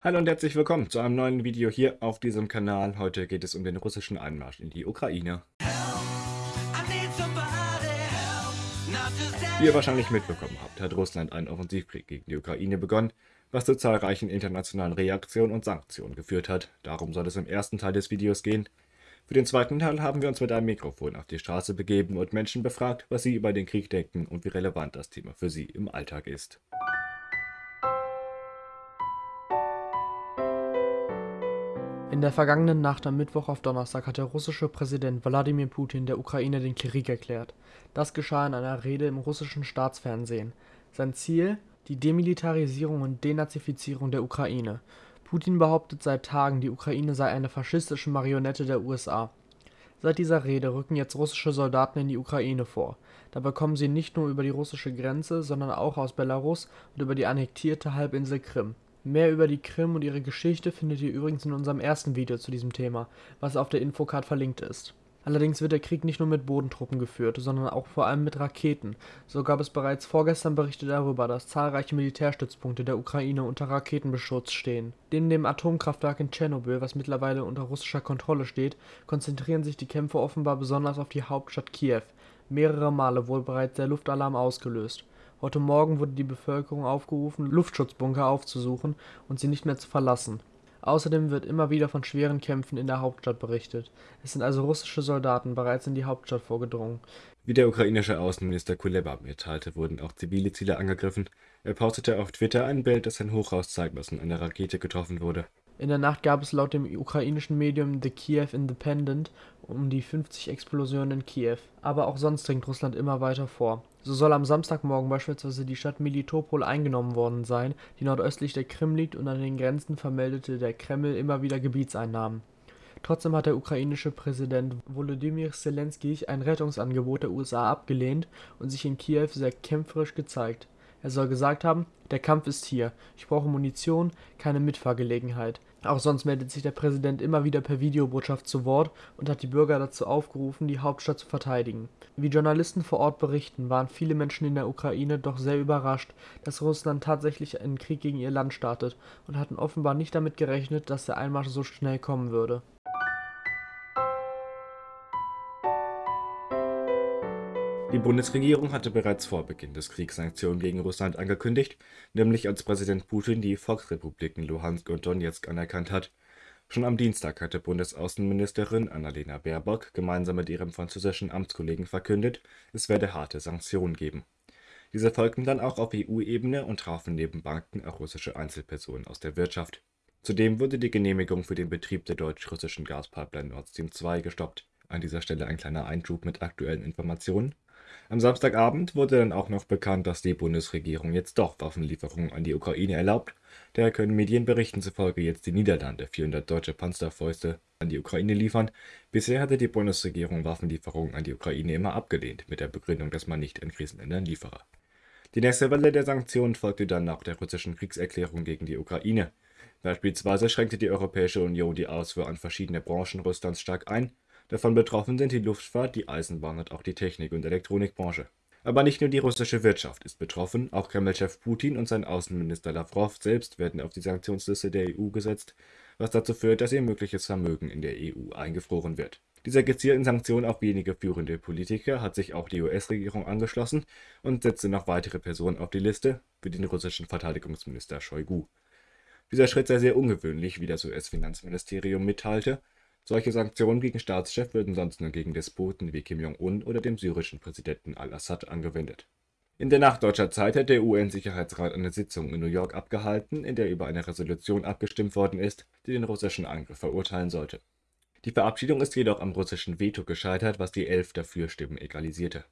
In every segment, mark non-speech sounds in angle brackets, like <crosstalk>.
Hallo und herzlich willkommen zu einem neuen Video hier auf diesem Kanal. Heute geht es um den russischen Einmarsch in die Ukraine. Wie ihr wahrscheinlich mitbekommen habt, hat Russland einen Offensivkrieg gegen die Ukraine begonnen, was zu zahlreichen internationalen Reaktionen und Sanktionen geführt hat. Darum soll es im ersten Teil des Videos gehen. Für den zweiten Teil haben wir uns mit einem Mikrofon auf die Straße begeben und Menschen befragt, was sie über den Krieg denken und wie relevant das Thema für sie im Alltag ist. In der vergangenen Nacht am Mittwoch auf Donnerstag hat der russische Präsident Wladimir Putin der Ukraine den Krieg erklärt. Das geschah in einer Rede im russischen Staatsfernsehen. Sein Ziel? Die Demilitarisierung und Denazifizierung der Ukraine. Putin behauptet seit Tagen, die Ukraine sei eine faschistische Marionette der USA. Seit dieser Rede rücken jetzt russische Soldaten in die Ukraine vor. Dabei kommen sie nicht nur über die russische Grenze, sondern auch aus Belarus und über die annektierte Halbinsel Krim. Mehr über die Krim und ihre Geschichte findet ihr übrigens in unserem ersten Video zu diesem Thema, was auf der Infocard verlinkt ist. Allerdings wird der Krieg nicht nur mit Bodentruppen geführt, sondern auch vor allem mit Raketen. So gab es bereits vorgestern Berichte darüber, dass zahlreiche Militärstützpunkte der Ukraine unter Raketenbeschutz stehen. Neben dem Atomkraftwerk in Tschernobyl, was mittlerweile unter russischer Kontrolle steht, konzentrieren sich die Kämpfe offenbar besonders auf die Hauptstadt Kiew. Mehrere Male wurde bereits der Luftalarm ausgelöst. Heute Morgen wurde die Bevölkerung aufgerufen, Luftschutzbunker aufzusuchen und sie nicht mehr zu verlassen. Außerdem wird immer wieder von schweren Kämpfen in der Hauptstadt berichtet. Es sind also russische Soldaten bereits in die Hauptstadt vorgedrungen. Wie der ukrainische Außenminister Kuleba mitteilte, wurden auch zivile Ziele angegriffen. Er postete auf Twitter ein Bild, das ein Hochhaus zeigt, was von einer Rakete getroffen wurde. In der Nacht gab es laut dem ukrainischen Medium The Kiev Independent um die 50 Explosionen in Kiew. Aber auch sonst dringt Russland immer weiter vor. So soll am Samstagmorgen beispielsweise die Stadt Melitopol eingenommen worden sein, die nordöstlich der Krim liegt und an den Grenzen vermeldete der Kreml immer wieder Gebietseinnahmen. Trotzdem hat der ukrainische Präsident Volodymyr Zelensky ein Rettungsangebot der USA abgelehnt und sich in Kiew sehr kämpferisch gezeigt. Er soll gesagt haben, der Kampf ist hier, ich brauche Munition, keine Mitfahrgelegenheit. Auch sonst meldet sich der Präsident immer wieder per Videobotschaft zu Wort und hat die Bürger dazu aufgerufen, die Hauptstadt zu verteidigen. Wie Journalisten vor Ort berichten, waren viele Menschen in der Ukraine doch sehr überrascht, dass Russland tatsächlich einen Krieg gegen ihr Land startet und hatten offenbar nicht damit gerechnet, dass der Einmarsch so schnell kommen würde. Die Bundesregierung hatte bereits vor Beginn des Kriegs Sanktionen gegen Russland angekündigt, nämlich als Präsident Putin die Volksrepubliken Luhansk und Donetsk anerkannt hat. Schon am Dienstag hatte Bundesaußenministerin Annalena Baerbock gemeinsam mit ihrem französischen Amtskollegen verkündet, es werde harte Sanktionen geben. Diese folgten dann auch auf EU-Ebene und trafen neben Banken auch russische Einzelpersonen aus der Wirtschaft. Zudem wurde die Genehmigung für den Betrieb der deutsch-russischen Gaspipeline Nord Stream 2 gestoppt. An dieser Stelle ein kleiner Einschub mit aktuellen Informationen. Am Samstagabend wurde dann auch noch bekannt, dass die Bundesregierung jetzt doch Waffenlieferungen an die Ukraine erlaubt. Daher können Medienberichten zufolge jetzt die Niederlande 400 deutsche Panzerfäuste an die Ukraine liefern. Bisher hatte die Bundesregierung Waffenlieferungen an die Ukraine immer abgelehnt, mit der Begründung, dass man nicht in Krisenländern liefere. Die nächste Welle der Sanktionen folgte dann nach der russischen Kriegserklärung gegen die Ukraine. Beispielsweise schränkte die Europäische Union die Ausfuhr an verschiedene Branchen Russlands stark ein Davon betroffen sind die Luftfahrt, die Eisenbahn und auch die Technik- und Elektronikbranche. Aber nicht nur die russische Wirtschaft ist betroffen, auch Kreml-Chef Putin und sein Außenminister Lavrov selbst werden auf die Sanktionsliste der EU gesetzt, was dazu führt, dass ihr mögliches Vermögen in der EU eingefroren wird. Dieser gezielten Sanktion auf wenige führende Politiker hat sich auch die US-Regierung angeschlossen und setzte noch weitere Personen auf die Liste, wie den russischen Verteidigungsminister Shoigu. Dieser Schritt sei sehr ungewöhnlich, wie das US-Finanzministerium mitteilte, solche Sanktionen gegen Staatschefs würden sonst nur gegen Despoten wie Kim Jong-un oder dem syrischen Präsidenten al-Assad angewendet. In der Nacht deutscher Zeit hat der UN-Sicherheitsrat eine Sitzung in New York abgehalten, in der über eine Resolution abgestimmt worden ist, die den russischen Angriff verurteilen sollte. Die Verabschiedung ist jedoch am russischen Veto gescheitert, was die elf Dafürstimmen egalisierte.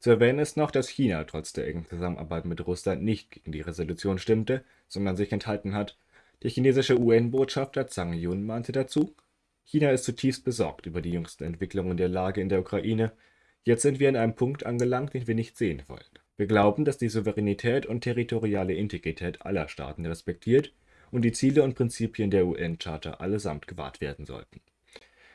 Zu erwähnen ist noch, dass China trotz der engen Zusammenarbeit mit Russland nicht gegen die Resolution stimmte, sondern sich enthalten hat. Der chinesische UN-Botschafter Zhang Yun meinte dazu, China ist zutiefst besorgt über die jüngsten Entwicklungen der Lage in der Ukraine. Jetzt sind wir an einem Punkt angelangt, den wir nicht sehen wollen. Wir glauben, dass die Souveränität und territoriale Integrität aller Staaten respektiert und die Ziele und Prinzipien der UN-Charta allesamt gewahrt werden sollten.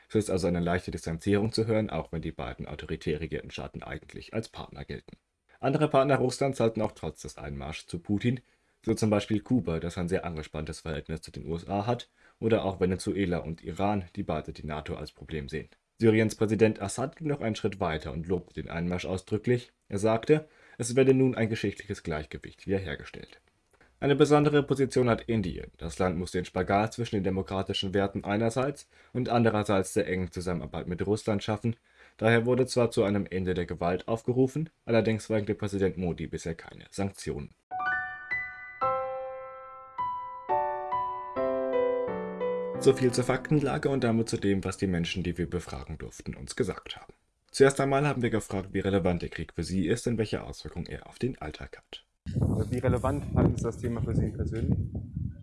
Es ist also eine leichte Distanzierung zu hören, auch wenn die beiden autoritär regierten Staaten eigentlich als Partner gelten. Andere Partner Russlands halten auch trotz des Einmarschs zu Putin So zum Beispiel Kuba, das ein sehr angespanntes Verhältnis zu den USA hat, oder auch Venezuela und Iran, die beide die NATO als Problem sehen. Syriens Präsident Assad ging noch einen Schritt weiter und lobte den Einmarsch ausdrücklich. Er sagte, es werde nun ein geschichtliches Gleichgewicht wiederhergestellt. Eine besondere Position hat Indien. Das Land muss den Spagat zwischen den demokratischen Werten einerseits und andererseits der engen Zusammenarbeit mit Russland schaffen. Daher wurde zwar zu einem Ende der Gewalt aufgerufen, allerdings verhängte Präsident Modi bisher keine Sanktionen. So viel zur Faktenlage und damit zu dem, was die Menschen, die wir befragen durften, uns gesagt haben. Zuerst einmal haben wir gefragt, wie relevant der Krieg für Sie ist und welche Auswirkungen er auf den Alltag hat. Wie relevant halten Sie das Thema für Sie persönlich?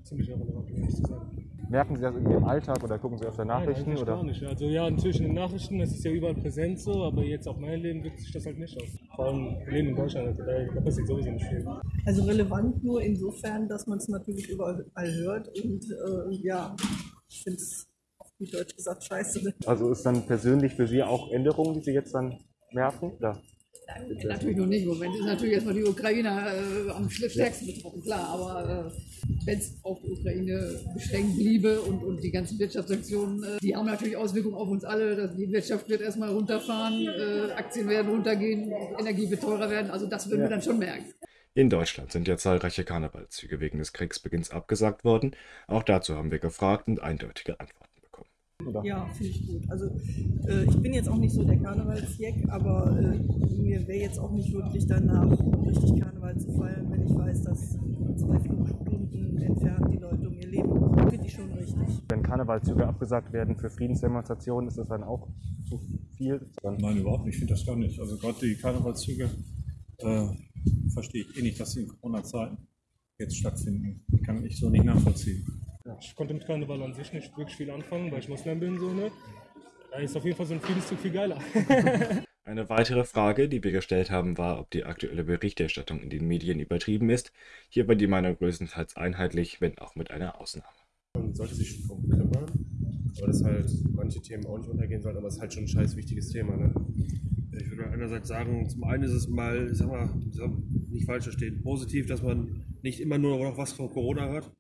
Ziemlich irrelevant, um ehrlich zu sein. Merken Sie das irgendwie im Alltag oder gucken Sie öfter Nachrichten? Nein, oder? gar nicht. Also ja, natürlich in den Nachrichten, das ist ja überall präsent so, aber jetzt auf mein Leben wirkt sich das halt nicht aus. Vor allem leben in Deutschland, also da, da passiert sowieso nicht viel. Also relevant nur insofern, dass man es natürlich überall hört und äh, ja, ich finde es auf gut Deutsch gesagt scheiße. Also ist dann persönlich für Sie auch Änderungen, die Sie jetzt dann merken? Oder? Natürlich noch nicht. Im Moment ist natürlich erstmal die Ukraine äh, am stärksten betroffen, klar. Aber äh, wenn es auf die Ukraine beschränkt bliebe und, und die ganzen Wirtschaftssanktionen, äh, die haben natürlich Auswirkungen auf uns alle. Dass die Wirtschaft wird erstmal runterfahren, äh, Aktien werden runtergehen, Energie wird teurer werden. Also das würden Ja. wir dann schon merken. In Deutschland sind ja zahlreiche Karnevalszüge wegen des Kriegsbeginns abgesagt worden. Auch dazu haben wir gefragt und eindeutige Antworten bekommen. oder? Ja, finde ich gut. Also äh, ich bin jetzt auch nicht so der Karnevalsjack, aber äh, mir wäre jetzt auch nicht wirklich danach, richtig Karneval zu feiern, wenn ich weiß, dass zwei Flugstunden entfernt die Leute um ihr Leben. Finde ich schon richtig. Wenn Karnevalzüge abgesagt werden für Friedensdemonstrationen, ist das dann auch zu viel? Nein, überhaupt nicht. Ich finde das gar nicht. Also gerade die Karnevalszüge äh, verstehe ich eh nicht, dass sie in Corona-Zeiten jetzt stattfinden. Kann ich so nicht nachvollziehen. Ich konnte mit Karneval an sich nicht wirklich viel anfangen, weil ich Moslem bin, so, ne? Da ist auf jeden Fall so ein Friedenszug viel geiler. <laughs> <laughs> Eine weitere Frage, die wir gestellt haben, war, ob die aktuelle Berichterstattung in den Medien übertrieben ist. Hier war die Meinung größtenteils einheitlich, wenn auch mit einer Ausnahme. Man sollte sich schon drum kümmern, aber dass halt manche Themen auch nicht untergehen sollten, aber es ist halt schon ein scheiß wichtiges Thema. Ne? Ich würde einerseits sagen, zum einen ist es mal, ich sag mal, ich sag, nicht falsch verstehen, positiv, dass man nicht immer nur noch was von Corona hört.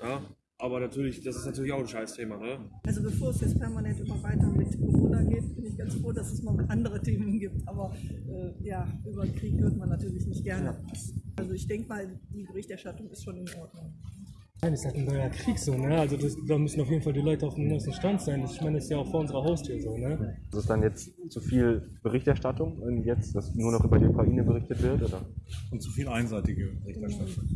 Ja? Aber natürlich, das ist natürlich auch ein scheiß Thema. Ne? Also bevor es jetzt permanent immer weiter mit Corona geht, bin ich ganz froh, dass es mal andere Themen gibt. Aber äh, ja, über den Krieg hört man natürlich nicht gerne. Also ich denke mal, die Berichterstattung ist schon in Ordnung. Nein, ist halt ein neuer Krieg so, ne? Also das, da müssen auf jeden Fall die Leute auf dem neuesten Stand sein. Ich meine, das ist ja auch vor unserer Haustür so, ne? ist es dann jetzt zu viel Berichterstattung, wenn jetzt dass nur noch über die Ukraine berichtet wird? Oder? Und zu viel einseitige Berichterstattung.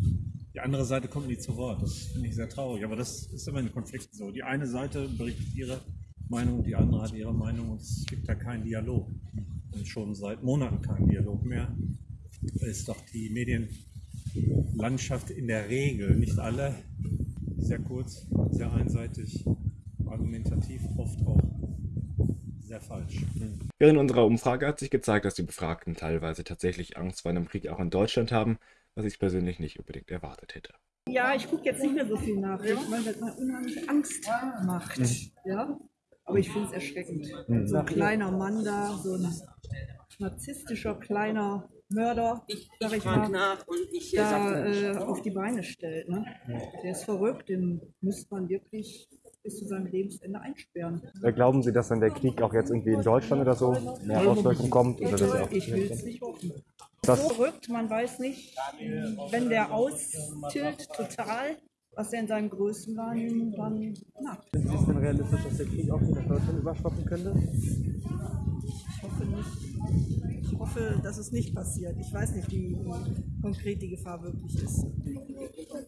Die andere Seite kommt nie zu Wort. Das finde ich sehr traurig. Aber das ist immer in Konflikten so. Die eine Seite berichtet ihre Meinung, die andere hat ihre Meinung und es gibt da keinen Dialog. Und schon seit Monaten keinen Dialog mehr. Da ist doch die Medienlandschaft in der Regel, nicht alle, sehr kurz, sehr einseitig, argumentativ, oft auch sehr falsch. Während unserer Umfrage hat sich gezeigt, dass die Befragten teilweise tatsächlich Angst vor einem Krieg auch in Deutschland haben, was ich persönlich nicht unbedingt erwartet hätte. Ja, ich gucke jetzt nicht mehr so viel Nachrichten, weil das mir unheimlich Angst macht. Ja? Aber ich finde es erschreckend. So ein kleiner Mann da, so ein narzisstischer kleiner Mörder, ich mal, nach und ich äh, da äh, auf die Beine stellt. Ne? Der ist verrückt, den müsste man wirklich bis zu seinem Lebensende einsperren. Äh, Glauben Sie, dass dann der Krieg auch jetzt irgendwie in Deutschland oder so mehr Auswirkungen kommt? Oder das auch? Ich will es nicht hoffen. Das- so verrückt, man weiß nicht, wenn der austilt total, was er in seinem größten Wahrnehmen dann macht. Ist es denn realistisch, dass der Krieg auch nach Deutschland überschwappen könnte? Ich hoffe dass es nicht passiert. Ich weiß nicht, wie konkret die Gefahr wirklich ist.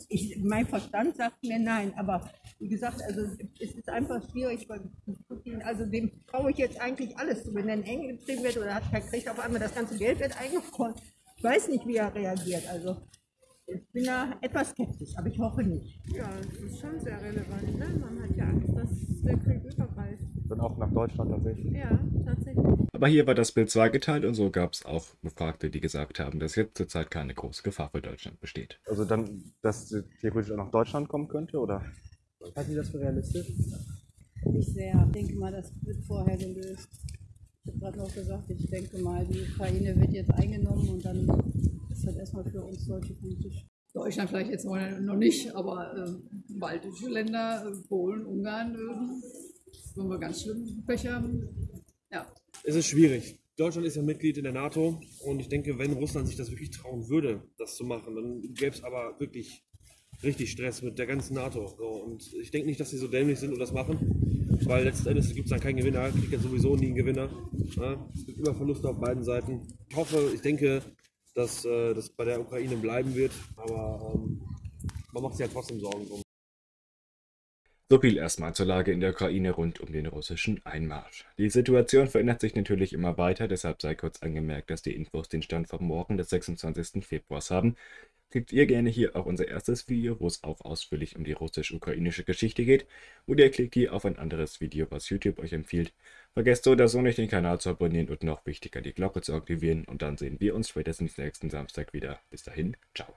ich, mein Verstand sagt mir nein, aber wie gesagt, also es ist einfach schwierig bei Putin, also dem traue ich jetzt eigentlich alles zu, wenn er eng getrieben wird oder hat er kriegt auf einmal das ganze Geld wird eingefroren. Ich weiß nicht, wie er reagiert, also ich bin da etwas skeptisch, aber ich hoffe nicht. Ja, das ist schon sehr relevant. Ne? Man hat ja Angst, dass der Krieg übergreift. Dann auch nach Deutschland tatsächlich. Ja, tatsächlich. Aber hier war das Bild zweigeteilt und so gab es auch Befragte, die gesagt haben, dass jetzt zurzeit keine große Gefahr für Deutschland besteht. Also dann, dass theoretisch auch nach Deutschland kommen könnte? Oder? Halten Sie das für realistisch? Nicht sehr. Ich denke mal, das wird vorher gelöst. Ich habe gerade noch gesagt, ich denke mal, die Ukraine wird jetzt eingenommen und dann ist das erstmal für uns Deutsche politisch. Deutschland vielleicht jetzt noch nicht, aber äh, baltische Länder, äh, Polen, Ungarn, äh, wenn wir ganz schlimm Pech haben. Ja. Es ist schwierig. Deutschland ist ja Mitglied in der NATO und ich denke, wenn Russland sich das wirklich trauen würde, das zu machen, dann gäbe es aber wirklich richtig Stress mit der ganzen NATO. So, und ich denke nicht, dass sie so dämlich sind und das machen, weil letzten Endes gibt es dann keinen Gewinner, kriegt ja sowieso nie einen Gewinner. Ja, es gibt immer Verluste auf beiden Seiten. Ich hoffe, ich denke, dass äh, das bei der Ukraine bleiben wird, aber ähm, man macht sich ja trotzdem Sorgen drum. So viel erstmal zur Lage in der Ukraine rund um den russischen Einmarsch. Die Situation verändert sich natürlich immer weiter, deshalb sei kurz angemerkt, dass die Infos den Stand vom Morgen des 26. Februars haben. Klickt ihr gerne hier auf unser erstes Video, wo es auch ausführlich um die russisch-ukrainische Geschichte geht, oder ihr klickt hier auf ein anderes Video, was YouTube euch empfiehlt. Vergesst so oder so nicht den Kanal zu abonnieren und noch wichtiger die Glocke zu aktivieren und dann sehen wir uns spätestens nächsten Samstag wieder. Bis dahin, ciao.